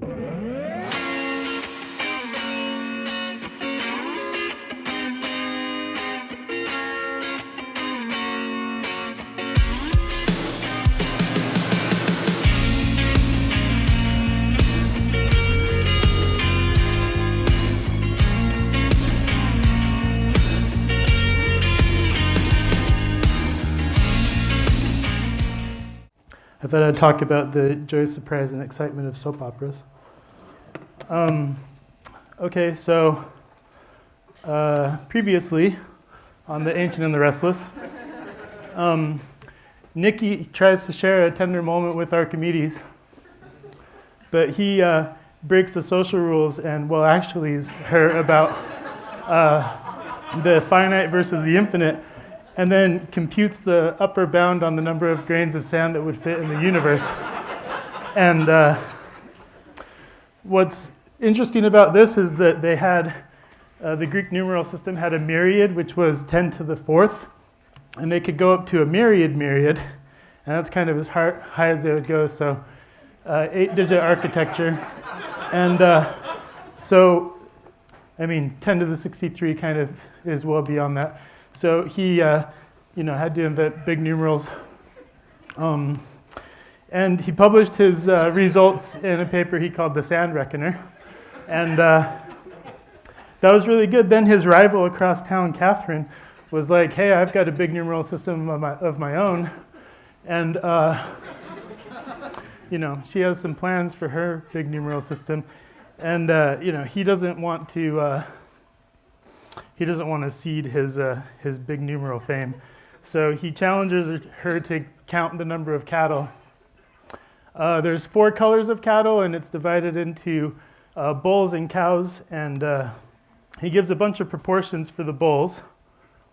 Yeah. I thought I'd talk about the joy, surprise, and excitement of soap operas. Um, okay, so uh, previously on The Ancient and the Restless, um, Nikki tries to share a tender moment with Archimedes, but he uh, breaks the social rules and, well, actually, is her about uh, the finite versus the infinite and then computes the upper bound on the number of grains of sand that would fit in the universe. and uh, what's interesting about this is that they had, uh, the Greek numeral system had a myriad, which was 10 to the fourth, and they could go up to a myriad myriad, and that's kind of as high, high as they would go, so uh, eight digit architecture. And uh, so, I mean, 10 to the 63 kind of is well beyond that. So he, uh, you know, had to invent big numerals. Um, and he published his uh, results in a paper he called the Sand Reckoner. And uh, that was really good. Then his rival across town, Catherine, was like, hey, I've got a big numeral system of my, of my own. And, uh, you know, she has some plans for her big numeral system. And, uh, you know, he doesn't want to uh, he doesn't want to cede his, uh, his big numeral fame. So he challenges her to count the number of cattle. Uh, there's four colors of cattle, and it's divided into uh, bulls and cows. And uh, he gives a bunch of proportions for the bulls,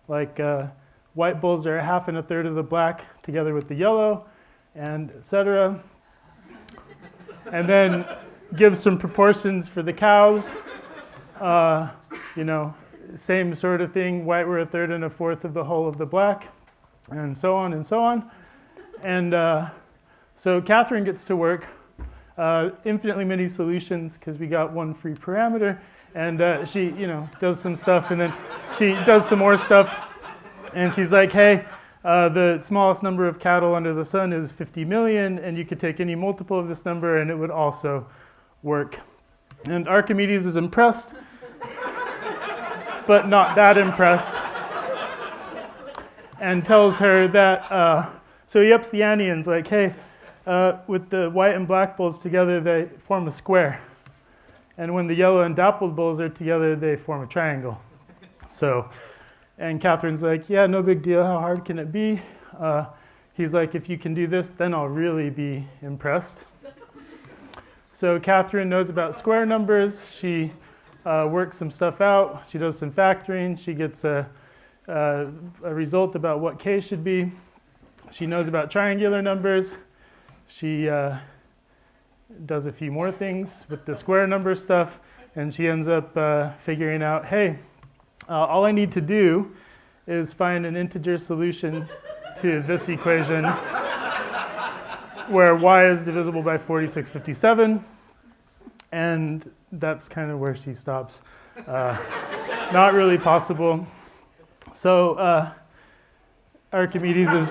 like uh, white bulls are a half and a third of the black together with the yellow, and etc. and then gives some proportions for the cows. Uh, you know, same sort of thing, white were a third and a fourth of the whole of the black, and so on and so on. And uh, so Catherine gets to work, uh, infinitely many solutions because we got one free parameter, and uh, she, you know, does some stuff, and then she does some more stuff, and she's like, hey, uh, the smallest number of cattle under the sun is 50 million, and you could take any multiple of this number, and it would also work. And Archimedes is impressed but not that impressed, and tells her that, uh, so he ups the ante and like, hey, uh, with the white and black bulls together, they form a square. And when the yellow and dappled bulls are together, they form a triangle. So, and Catherine's like, yeah, no big deal. How hard can it be? Uh, he's like, if you can do this, then I'll really be impressed. So Catherine knows about square numbers. She uh, works some stuff out. She does some factoring. She gets a, a, a result about what k should be. She knows about triangular numbers. She uh, does a few more things with the square number stuff, and she ends up uh, figuring out, hey, uh, all I need to do is find an integer solution to this equation where y is divisible by 4657, and that's kind of where she stops. Uh, not really possible. So uh, Archimedes is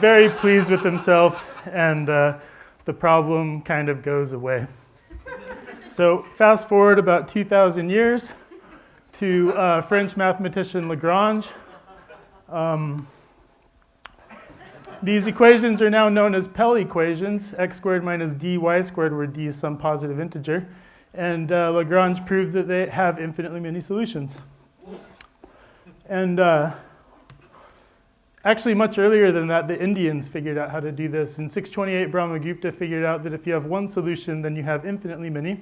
very pleased with himself, and uh, the problem kind of goes away. So fast forward about 2,000 years to uh, French mathematician Lagrange. Um, these equations are now known as Pell equations, x squared minus dy squared, where d is some positive integer. And uh, Lagrange proved that they have infinitely many solutions. And uh, actually, much earlier than that, the Indians figured out how to do this. In 628, Brahmagupta figured out that if you have one solution, then you have infinitely many.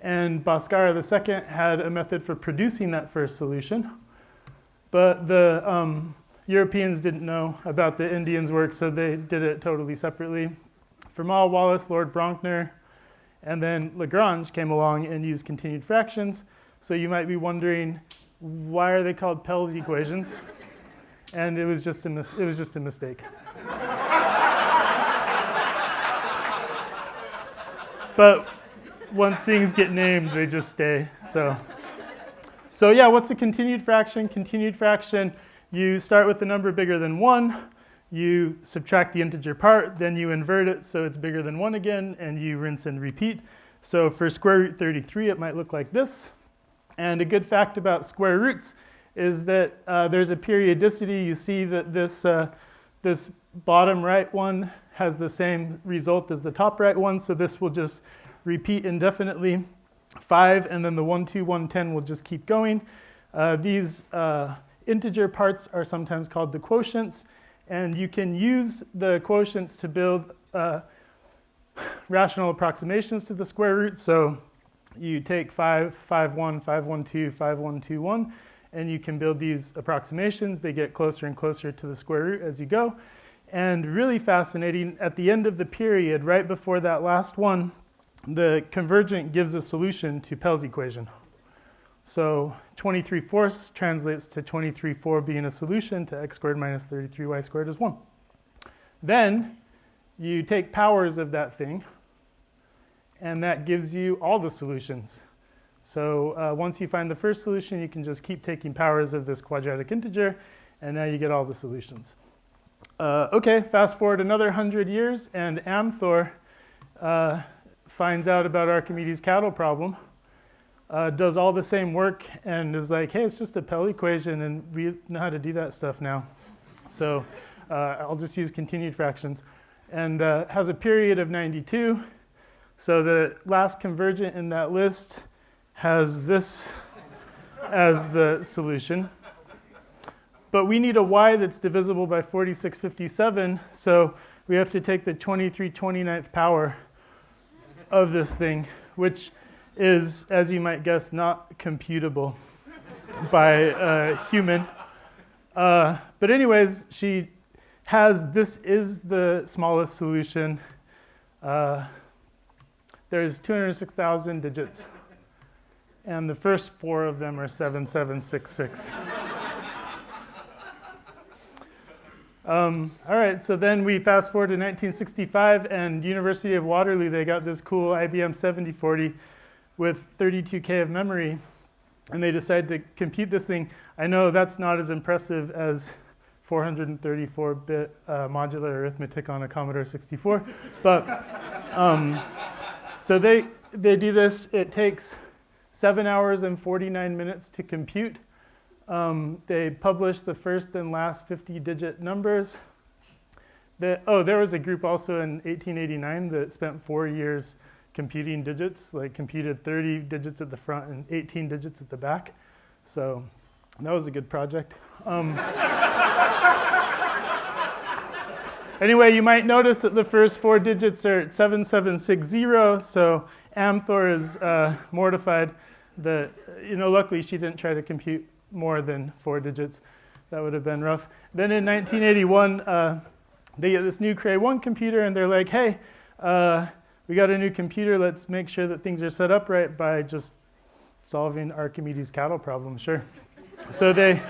And Bhaskara II had a method for producing that first solution. But the um, Europeans didn't know about the Indians' work, so they did it totally separately. Fermat, Wallis, Lord Brouncker, and then Lagrange came along and used continued fractions. So you might be wondering, why are they called Pell's equations? And it was just a, mis- it was just a mistake. but once things get named, they just stay. So, so yeah, what's a continued fraction? Continued fraction, you start with a number bigger than 1, you subtract the integer part, then you invert it so it's bigger than 1 again, and you rinse and repeat. So for square root 33, it might look like this. And a good fact about square roots is that uh, there's a periodicity. You see that this, uh, this bottom right one has the same result as the top right one, so this will just repeat indefinitely. 5 and then the 1, 2, 1, 10 will just keep going. Uh, these uh, integer parts are sometimes called the quotients, and you can use the quotients to build uh, rational approximations to the square root. So you take 5, 5, 1, 5, 1, 2, 5, 1, 2, 1, and you can build these approximations. They get closer and closer to the square root as you go. And really fascinating, at the end of the period, right before that last one, the convergent gives a solution to Pell's equation. So 23 fourths translates to 23 4 being a solution to x squared minus 33y squared is 1. Then you take powers of that thing, and that gives you all the solutions. So uh, once you find the first solution, you can just keep taking powers of this quadratic integer, and now you get all the solutions. Uh, okay, fast forward another 100 years, and Amthor uh, finds out about Archimedes' cattle problem uh, does all the same work and is like, hey, it's just a Pell equation and we know how to do that stuff now. So uh, I'll just use continued fractions. And uh, has a period of 92. So the last convergent in that list has this as the solution. But we need a y that's divisible by 4657, so we have to take the 23 29th power of this thing, which is, as you might guess, not computable by a human. Uh, but anyways, she has this is the smallest solution. Uh, there's 206,000 digits, and the first four of them are 7766. Um, all right, so then we fast forward to 1965, and University of Waterloo, they got this cool IBM 7040 with 32K of memory and they decide to compute this thing. I know that's not as impressive as 434-bit uh, modular arithmetic on a Commodore 64, but um, so they, they do this. It takes seven hours and 49 minutes to compute. Um, they publish the first and last 50-digit numbers. The, oh, there was a group also in 1889 that spent four years computing digits, like computed 30 digits at the front and 18 digits at the back. So that was a good project. Um, anyway, you might notice that the first four digits are 7760, so Amthor is uh, mortified that, you know, luckily she didn't try to compute more than four digits. That would have been rough. Then in 1981, uh, they get this new Cray 1 computer and they're like, hey, uh, we got a new computer, let's make sure that things are set up right by just solving Archimedes' cattle problem, sure. so they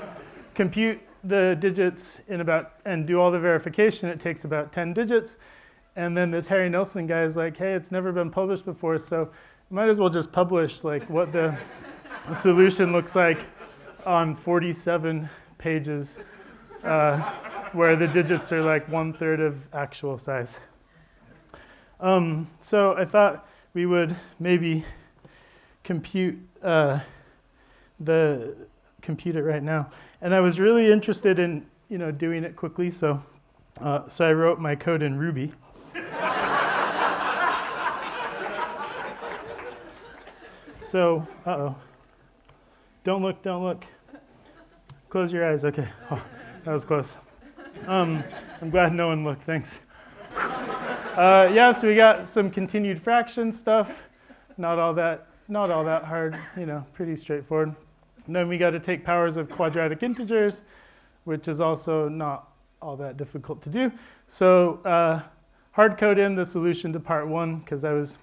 compute the digits in about, and do all the verification, it takes about 10 digits. And then this Harry Nelson guy is like, hey, it's never been published before, so might as well just publish like what the solution looks like on 47 pages uh, where the digits are like one third of actual size. Um, so I thought we would maybe compute uh, the compute it right now. And I was really interested in you know doing it quickly, so uh, so I wrote my code in Ruby. so, uh oh. Don't look, don't look. Close your eyes. Okay. Oh, that was close. Um, I'm glad no one looked. Thanks. Uh, yeah, so we got some continued fraction stuff. Not all that, not all that hard, you know, pretty straightforward. And then we got to take powers of quadratic integers, which is also not all that difficult to do. So uh, hard code in the solution to part one because I was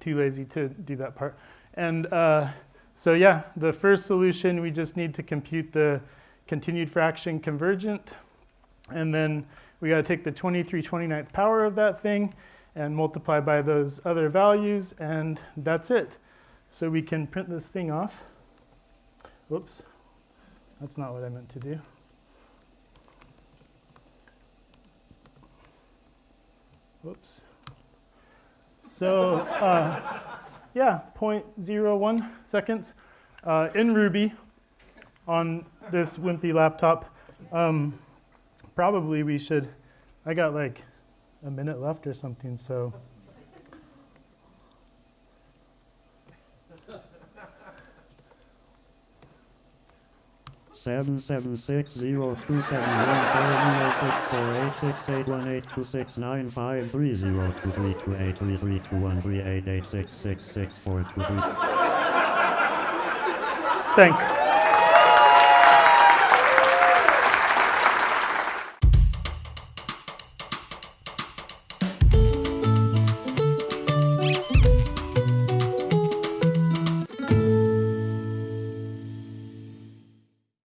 too lazy to do that part. And uh, so yeah, the first solution, we just need to compute the continued fraction convergent. And then we got to take the 23 29th power of that thing, and multiply by those other values, and that's it. So we can print this thing off. Whoops, that's not what I meant to do. Whoops. So, uh, yeah, 0.01 seconds uh, in Ruby on this wimpy laptop. Um, probably we should, I got like a minute left or something, so. Seven seven six zero two seven one four zero oh six four eight six eight one eight two six nine five three zero two three two eight three three two one three eight eight six six six four two three. Thanks.